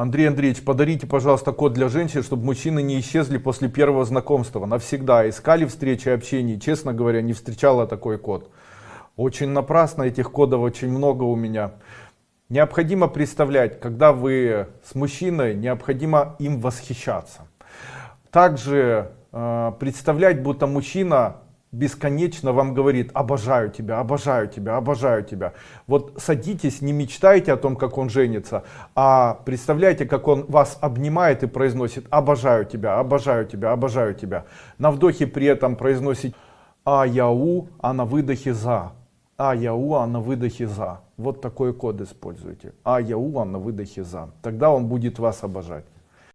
Андрей Андреевич, подарите, пожалуйста, код для женщин, чтобы мужчины не исчезли после первого знакомства. Навсегда. Искали встречи, общения. Честно говоря, не встречала такой код. Очень напрасно, этих кодов очень много у меня. Необходимо представлять, когда вы с мужчиной, необходимо им восхищаться. Также э, представлять, будто мужчина бесконечно вам говорит обожаю тебя обожаю тебя обожаю тебя вот садитесь не мечтайте о том как он женится а представляете как он вас обнимает и произносит обожаю тебя обожаю тебя обожаю тебя на вдохе при этом произносит а яу а на выдохе за а яу а на выдохе за вот такой код используйте. А яу а на выдохе за тогда он будет вас обожать